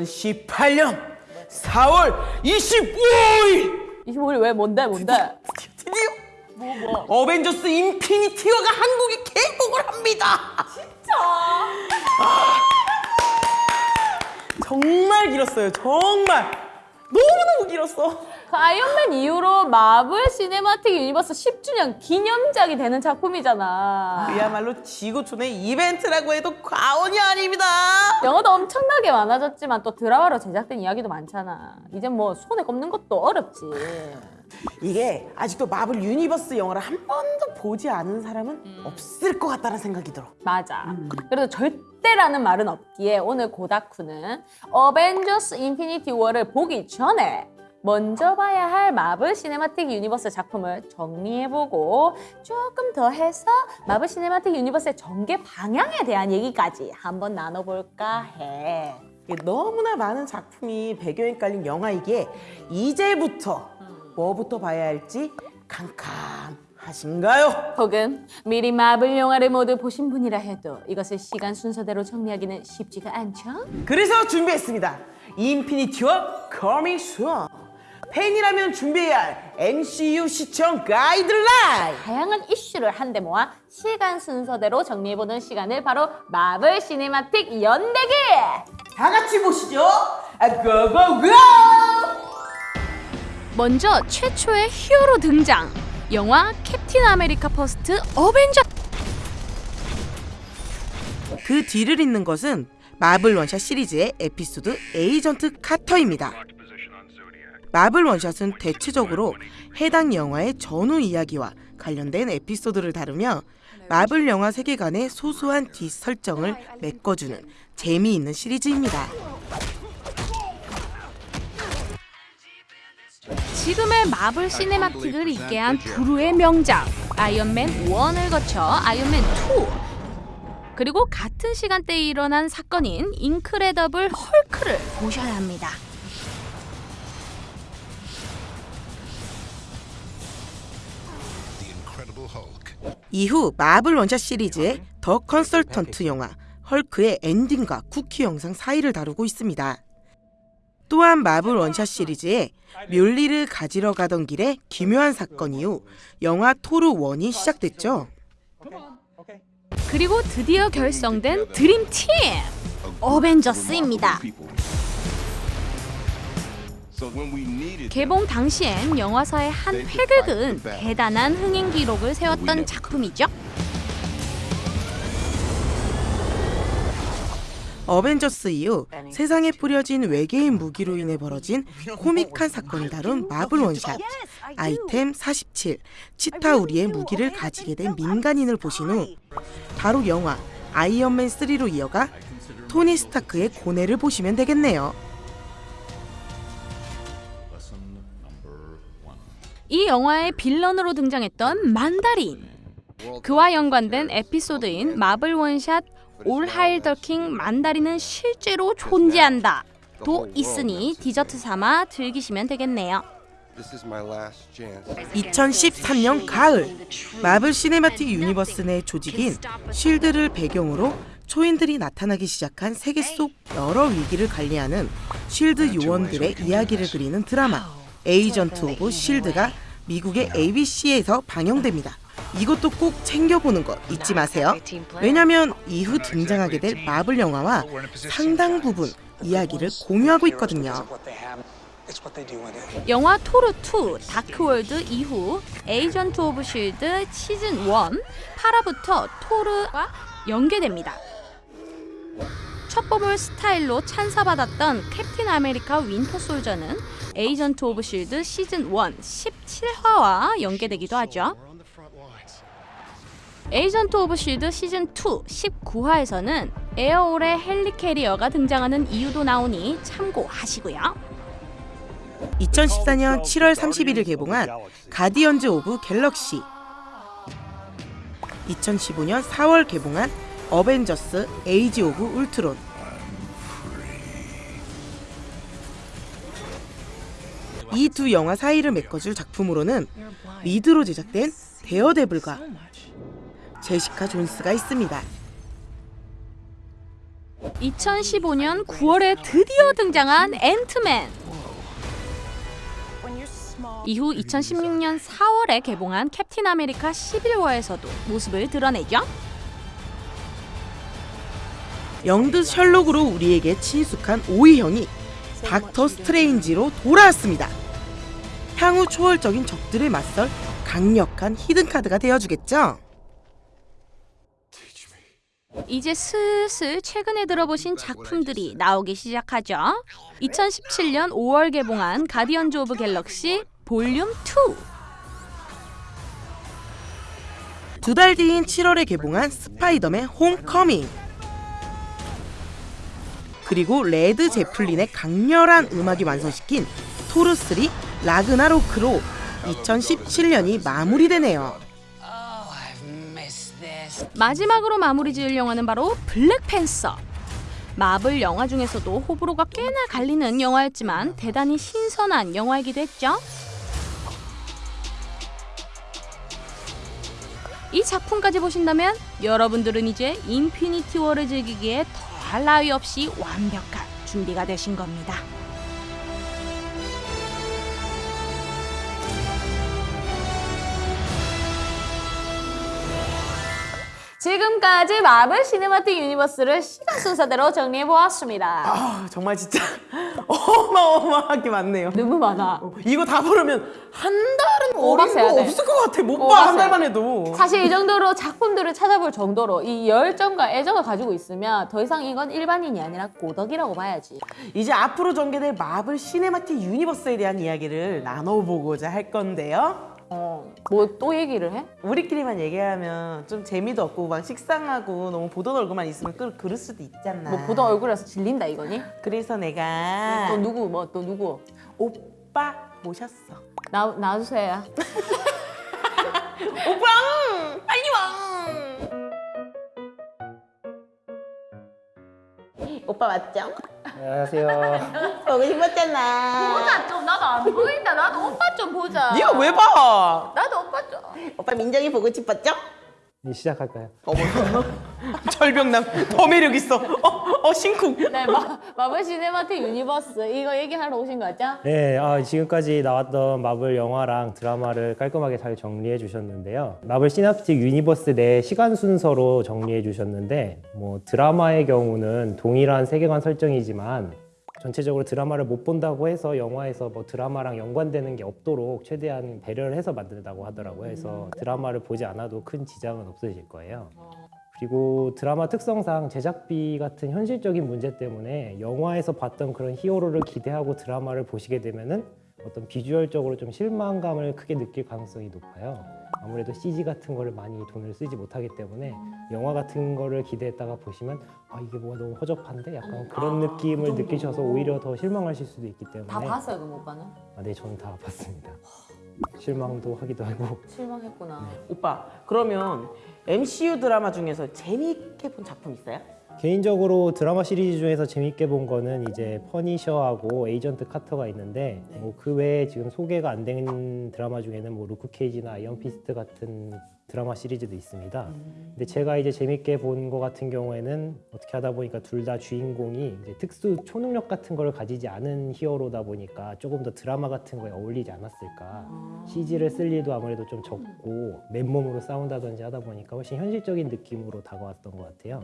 건아기들 안녕 2018년 4월 25일 25일 왜 뭔데 뭔데 드디어 뭐, 어벤져스 인피니티 워가 한국에 개봉을 합니다. 진짜? 정말 길었어요. 정말 너무너무 길었어. 그 아이언맨 이후로 마블 시네마틱 유니버스 10주년 기념작이 되는 작품이잖아 그야말로 지구촌의 이벤트라고 해도 과언이 아닙니다. 영화도 엄청나게 많아졌지만 또 드라마로 제작된 이야기도 많잖아 이젠 뭐 손에 꼽는 것도 어렵지 이게 아직도 마블 유니버스 영화를 한 번도 보지 않은 사람은 없을 것 같다는 생각이 들어. 맞아. 그래도 절대라는 말은 없기에 오늘 고다쿠는 어벤져스 인피니티 워를 보기 전에 먼저 봐야 할 마블 시네마틱 유니버스 작품을 정리해보고 조금 더 해서 마블 시네마틱 유니버스의 전개 방향에 대한 얘기까지 한번 나눠볼까 해. 너무나 많은 작품이 배경에 깔린 영화이기에 이제부터 뭐부터 봐야 할지 캄캄하신가요? 혹은 미리 마블 영화를 모두 보신 분이라 해도 이것을 시간 순서대로 정리하기는 쉽지가 않죠? 그래서 준비했습니다. 인피니티 워 coming soon. 팬이라면 준비해야 할 MCU 시청 가이드라인. 다양한 이슈를 한데 모아 시간 순서대로 정리해보는 시간을 바로 마블 시네마틱 연대기! 다 같이 보시죠. 아, go go go! 먼저 최초의 히어로 등장! 영화 캡틴 아메리카 퍼스트 어벤져 그 뒤를 잇는 것은 마블 원샷 시리즈의 에피소드 에이전트 카터입니다. 마블 원샷은 대체적으로 해당 영화의 전후 이야기와 관련된 에피소드를 다루며 마블 영화 세계관의 소소한 뒷설정을 메꿔주는 재미있는 시리즈입니다. 지금의 마블 시네마틱을 있게 한 불후의 명작 아이언맨 1을 거쳐 아이언맨 2 그리고 같은 시간대에 일어난 사건인 인크레더블 헐크를 보셔야 합니다. 이후 마블 원샷 시리즈의 더 컨설턴트 영화 헐크의 엔딩과 쿠키 영상 사이를 다루고 있습니다. 또한 마블 원샷 시리즈의 뮬리를 가지러 가던 길에 기묘한 사건 이후 영화 토르 1이 시작됐죠. 그리고 드디어 결성된 드림팀 어벤져스입니다. 개봉 당시엔 영화사의 한 획을 그은 대단한 흥행 기록을 세웠던 작품이죠. 어벤져스 이후 세상에 뿌려진 외계인 무기로 인해 벌어진 코믹한 사건을 다룬 마블 원샷 아이템 47 치타우리의 무기를 가지게 된 민간인을 보신 후 바로 영화 아이언맨 3로 이어가 토니 스타크의 고뇌를 보시면 되겠네요. 이 영화의 빌런으로 등장했던 만다린 그와 연관된 에피소드인 마블 원샷 올 하일 더킹 만다린은 실제로 존재한다 도 있으니 디저트 삼아 즐기시면 되겠네요. This is my last chance. 2013년 가을 마블 시네마틱 유니버스 내 조직인 쉴드를 배경으로 초인들이 나타나기 시작한 세계 속 여러 위기를 관리하는 쉴드 요원들의 이야기를 그리는 드라마 에이전트 오브 쉴드가 미국의 ABC에서 방영됩니다. 이것도 꼭 챙겨보는 거 잊지 마세요. 왜냐면 이후 등장하게 될 마블 영화와 상당 부분 이야기를 공유하고 있거든요. 영화 토르 2 다크월드 이후 에이전트 오브 쉴드 시즌 1 8화부터 토르와 연계됩니다. 첩보물 스타일로 찬사받았던 캡틴 아메리카 윈터 솔저는 에이전트 오브 쉴드 시즌 1 17화와 연계되기도 하죠. 에이전트 오브 쉴드 시즌 2 19화에서는 에어올의 헬리캐리어가 등장하는 이유도 나오니 참고하시고요. 2014년 7월 31일 개봉한 가디언즈 오브 갤럭시 2015년 4월 개봉한 어벤져스 에이지 오브 울트론 이 두 영화 사이를 메꿔줄 작품으로는 미드로 제작된 데어데블과 제시카 존스가 있습니다. 2015년 9월에 드디어 등장한 앤트맨. 이후 2016년 4월에 개봉한 캡틴 아메리카 시빌 워에서도 모습을 드러내죠. 영드 셜록으로 우리에게 친숙한 오이 형이 닥터 스트레인지로 돌아왔습니다. 향후 초월적인 적들을 맞설 강력한 히든 카드가 되어주겠죠. 이제 슬슬 최근에 들어보신 작품들이 나오기 시작하죠. 2017년 5월 개봉한 가디언즈 오브 갤럭시 볼륨 2. 두 달 뒤인 7월에 개봉한 스파이더맨 홈커밍. 그리고 레드 제플린의 강렬한 음악이 완성시킨 토르 3 라그나로크로 2017년이 마무리되네요. 마지막으로 마무리 지을 영화는 바로 블랙팬서. 마블 영화 중에서도 호불호가 꽤나 갈리는 영화였지만 대단히 신선한 영화이기도 했죠. 이 작품까지 보신다면 여러분들은 이제 인피니티 워를 즐기기에 더 할 나위 없이 완벽한 준비가 되신 겁니다. 지금까지 마블 시네마틱 유니버스를 시간 순서대로 정리해 보았습니다. 아 정말 진짜 어마어마하게 많네요. 너무 많아. 이거 다 보려면 한 달은 어린 거 돼. 없을 것 같아. 못 봐 한 달만 해도. 사실 이 정도로 작품들을 찾아볼 정도로 이 열정과 애정을 가지고 있으면 더 이상 이건 일반인이 아니라 오덕이라고 봐야지. 이제 앞으로 전개될 마블 시네마틱 유니버스에 대한 이야기를 나눠보고자 할 건데요. 어, 뭐 또 얘기를 해? 우리끼리만 얘기하면 좀 재미도 없고 막 식상하고 너무 보던 얼굴만 있으면 그, 그럴 수도 있잖아. 뭐 보던 얼굴에서 질린다 이거니? 그래서 내가 또 누구 뭐 또 누구? 오빠 모셨어. 나 나주세요. 오빠 빨리 와. 오빠 맞죠? 안녕하세요. 보고 싶었잖아. 보자 좀 나도 안 보인다. 나도 오빠 좀 보자. 네가 왜 봐? 나도 오빠 좀. 오빠 민정이 보고 싶었죠? 이제 시작할까요? 절벽남 더 매력 있어. 어, 어 신쿵. 네, 마, 마블 시네마틱 유니버스 이거 얘기하러 오신 거죠? 네, 아, 지금까지 나왔던 마블 영화랑 드라마를 깔끔하게 잘 정리해 주셨는데요. 마블 시네마틱 유니버스 내 시간 순서로 정리해 주셨는데, 뭐 드라마의 경우는 동일한 세계관 설정이지만 전체적으로 드라마를 못 본다고 해서 영화에서 뭐 드라마랑 연관되는 게 없도록 최대한 배려를 해서 만든다고 하더라고요. 그래서 드라마를 보지 않아도 큰 지장은 없으실 거예요. 그리고 드라마 특성상 제작비 같은 현실적인 문제 때문에 영화에서 봤던 그런 히어로를 기대하고 드라마를 보시게 되면은 어떤 비주얼적으로 좀 실망감을 크게 느낄 가능성이 높아요. 아무래도 CG 같은 거를 많이 돈을 쓰지 못하기 때문에 영화 같은 거를 기대했다가 보시면 아 이게 뭐가 너무 허접한데 약간 그런 느낌을 느끼셔서 오히려 더 실망하실 수도 있기 때문에 다 봤어요, 그럼 오빠는? 아, 네 저는 다 봤습니다. 실망도 하기도 하고 실망했구나. 오빠 그러면 MCU 드라마 중에서 재미있게 본 작품 있어요? 개인적으로 드라마 시리즈 중에서 재밌게 본 거는 이제 퍼니셔하고 에이전트 카터가 있는데 뭐그 외에 지금 소개가 안 된 드라마 중에는 뭐 루크 케이지나 아이언 피스트 같은 드라마 시리즈도 있습니다. 근데 제가 이제 재밌게 본 거 같은 경우에는 어떻게 하다 보니까 둘 다 주인공이 이제 특수 초능력 같은 걸 가지지 않은 히어로다 보니까 조금 더 드라마 같은 거에 어울리지 않았을까. CG를 쓸 일도 아무래도 좀 적고 맨몸으로 싸운다든지 하다 보니까 훨씬 현실적인 느낌으로 다가왔던 것 같아요.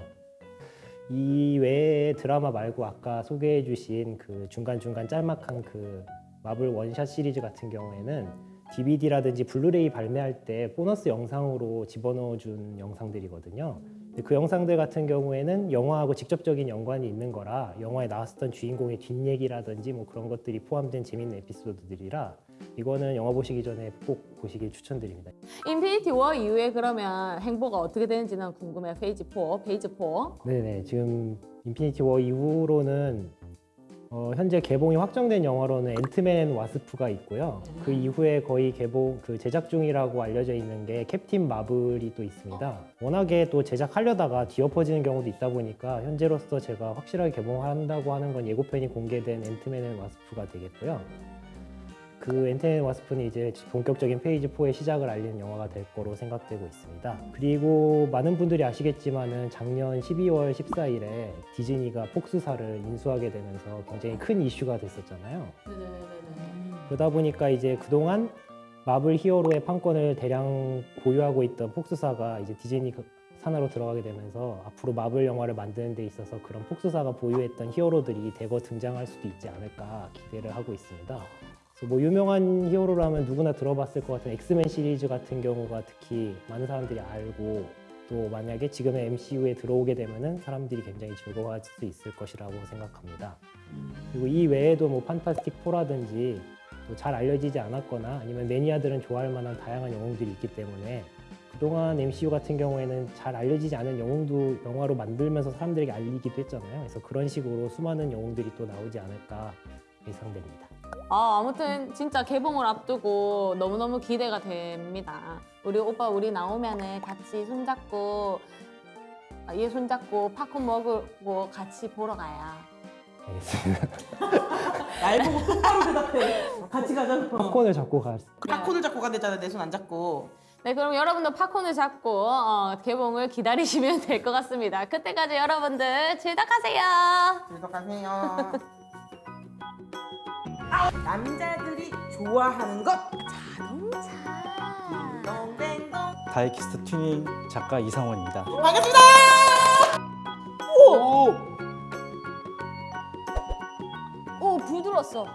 이 외에 드라마 말고 아까 소개해 주신 그 중간중간 짤막한 그 마블 원샷 시리즈 같은 경우에는 DVD라든지 블루레이 발매할 때 보너스 영상으로 집어넣어 준 영상들이거든요. 그 영상들 같은 경우에는 영화하고 직접적인 연관이 있는 거라 영화에 나왔었던 주인공의 뒷얘기라든지 뭐 그런 것들이 포함된 재밌는 에피소드들이라 이거는 영화 보시기 전에 꼭 보시길 추천드립니다. 인피니티 워 이후에 그러면 행보가 어떻게 되는지는 궁금해요. 페이즈 4, 페이즈 4. 네네 지금 인피니티 워 이후로는 어, 현재 개봉이 확정된 영화로는 앤트맨 앤 와스프가 있고요. 그 이후에 거의 개봉 그 제작 중이라고 알려져 있는 게 캡틴 마블이 또 있습니다. 워낙에 또 제작하려다가 뒤엎어지는 경우도 있다 보니까 현재로서 제가 확실하게 개봉한다고 하는 건 예고편이 공개된 앤트맨 앤 와스프가 되겠고요. 그 앤트맨 앤 와스프는 이제 본격적인 페이즈 4의 시작을 알리는 영화가 될 거로 생각되고 있습니다. 그리고 많은 분들이 아시겠지만은 작년 12월 14일에 디즈니가 폭스사를 인수하게 되면서 굉장히 큰 이슈가 됐었잖아요. 그러다 보니까 이제 그동안 마블 히어로의 판권을 대량 보유하고 있던 폭스사가 이제 디즈니 그 산하로 들어가게 되면서 앞으로 마블 영화를 만드는 데 있어서 그런 폭스사가 보유했던 히어로들이 대거 등장할 수도 있지 않을까 기대를 하고 있습니다. 뭐 유명한 히어로라면 누구나 들어봤을 것 같은 엑스맨 시리즈 같은 경우가 특히 많은 사람들이 알고 또 만약에 지금의 MCU에 들어오게 되면은 사람들이 굉장히 즐거워할 수 있을 것이라고 생각합니다. 그리고 이 외에도 뭐 판타스틱 4라든지 또 잘 알려지지 않았거나 아니면 매니아들은 좋아할 만한 다양한 영웅들이 있기 때문에 그동안 MCU 같은 경우에는 잘 알려지지 않은 영웅도 영화로 만들면서 사람들에게 알리기도 했잖아요. 그래서 그런 식으로 수많은 영웅들이 또 나오지 않을까 예상됩니다. 아, 아무튼 진짜 개봉을 앞두고 너무너무 기대가 됩니다. 우리 오빠 우리 나오면은 같이 손잡고 아, 얘 손잡고 팝콘 먹고 같이 보러 가요. 알겠습니다. 날 보고 똑바로 대답해. 같이 가자고. 팝콘을 잡고 갈 팝콘을 잡고 간댔잖아. 내 손 안 잡고. 네, 그럼 여러분도 팝콘을 잡고 어, 개봉을 기다리시면 될 것 같습니다. 그때까지 여러분들 즐덕하세요. 들어가세요. 남자들이 좋아하는 것. 자동차. 딩동댕동. 다이키스트 튜닝 작가 이상원입니다. 반갑습니다. 오, 불 들었어.